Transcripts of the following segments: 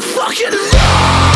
fucking rock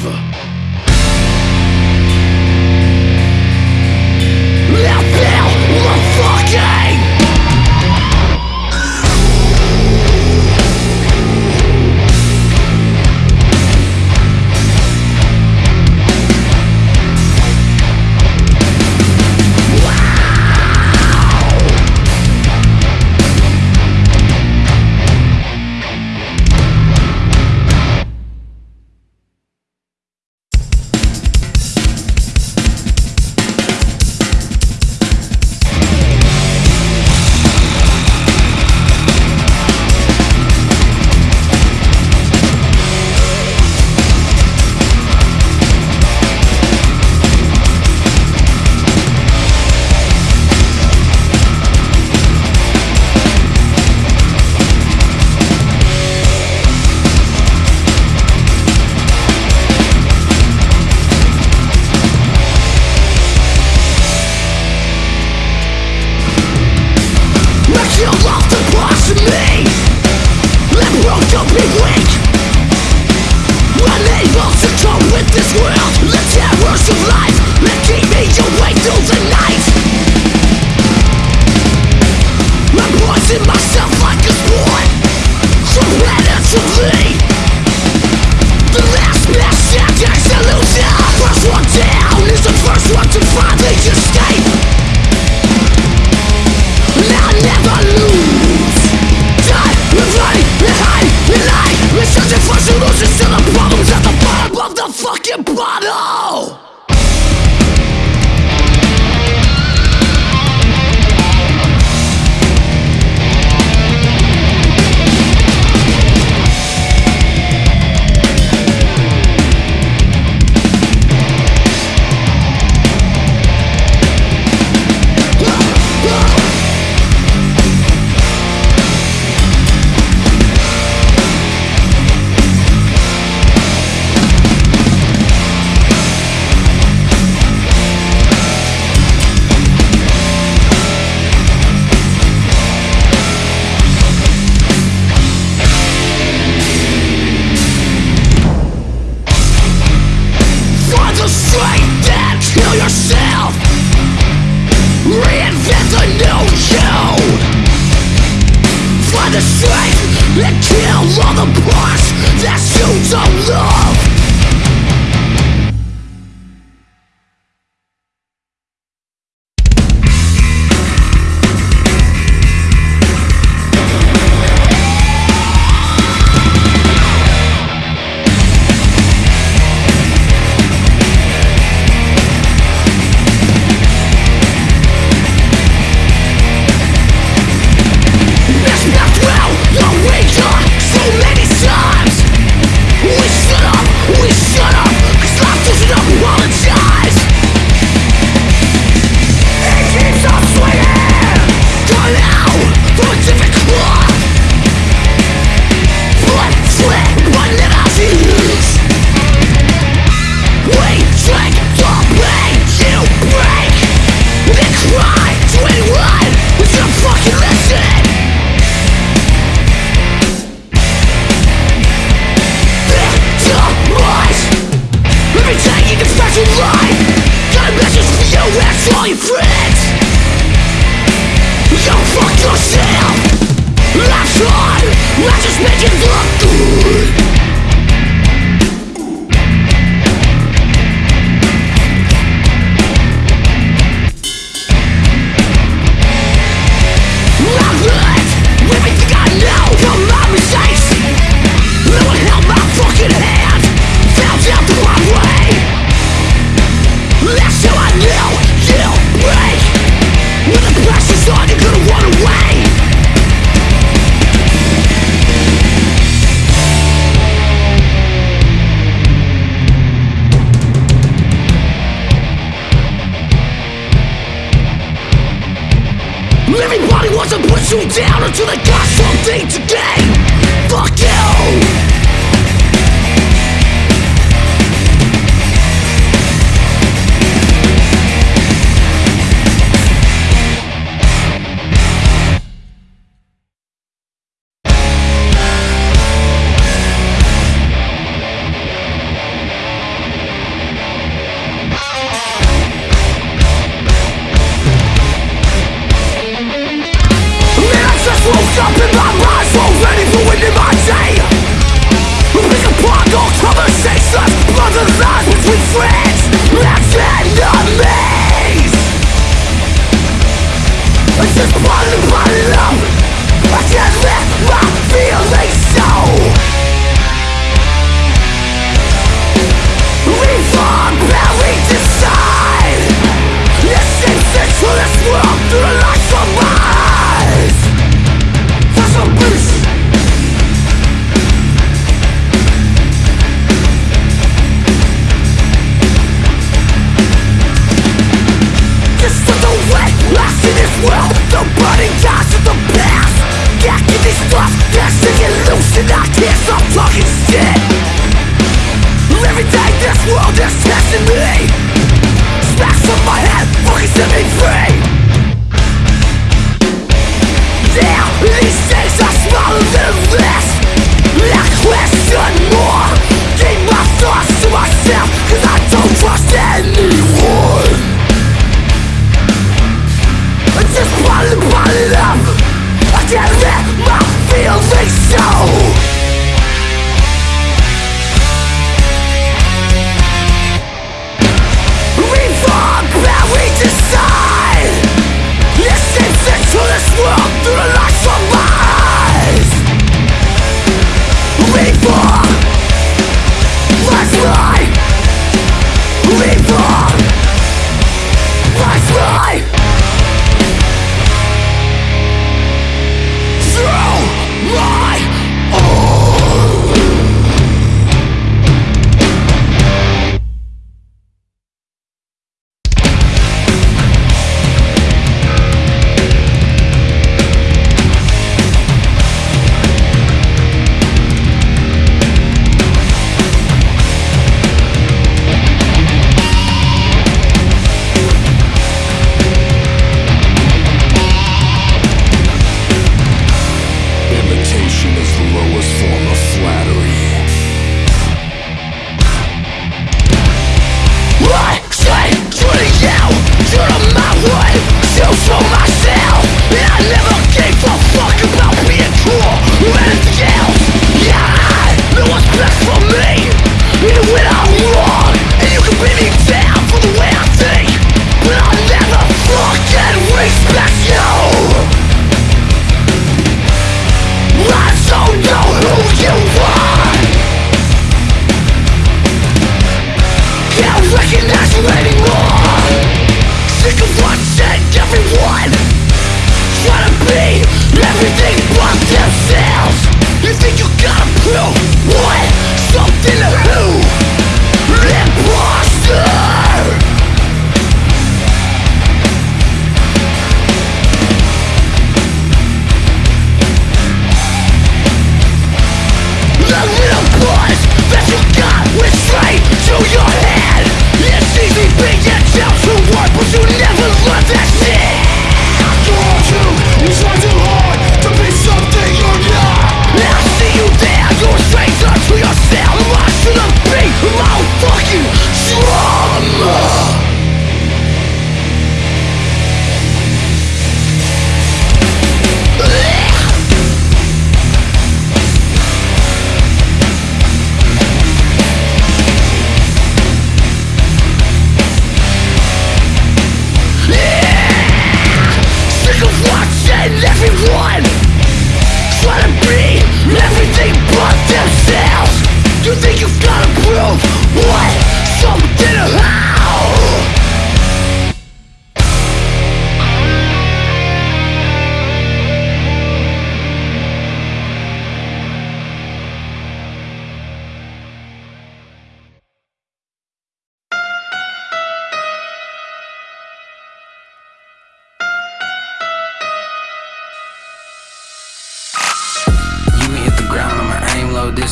grave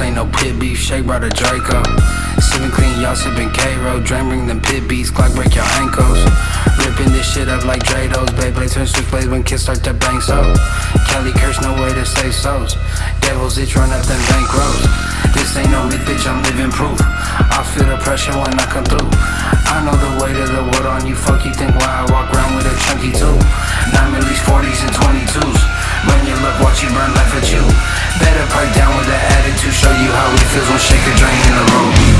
This ain't no pit beef, Shake brought a Draco. Sipping clean, y'all sipping K-Roll. Drain bring them pit beats, Glock break your ankles. Ripping this shit up like Drados. Beyblade turn switchblades when kids start to bang so. Kelly curse, no way to say so's. Devils itch, run up them bank roads. This ain't no myth, bitch, I'm living proof. I feel the pressure when I come through. I know the weight of the world on you, fuck you think why I walk around with a chunky too. Nine millies, 40s, and 22s. Run your luck, watch you burn life at you. Better pipe down with the attitude, show you how it feels when shake a drain in the road.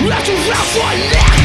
Not to rough one now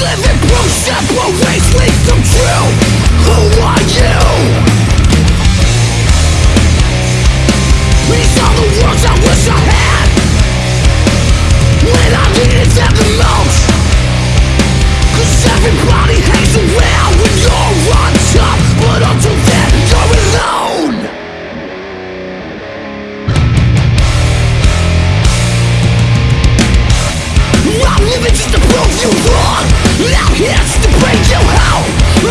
living proof true Who are you? These are the words I wish I had When I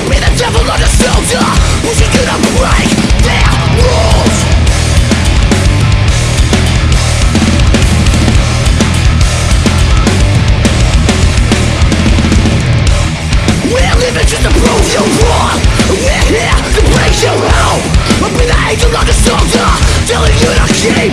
be the devil, not a soldier. Who's gonna break. Their rules? We're living just to prove you wrong. We're here to break you out I'll be the angel, not a soldier. Telling you to keep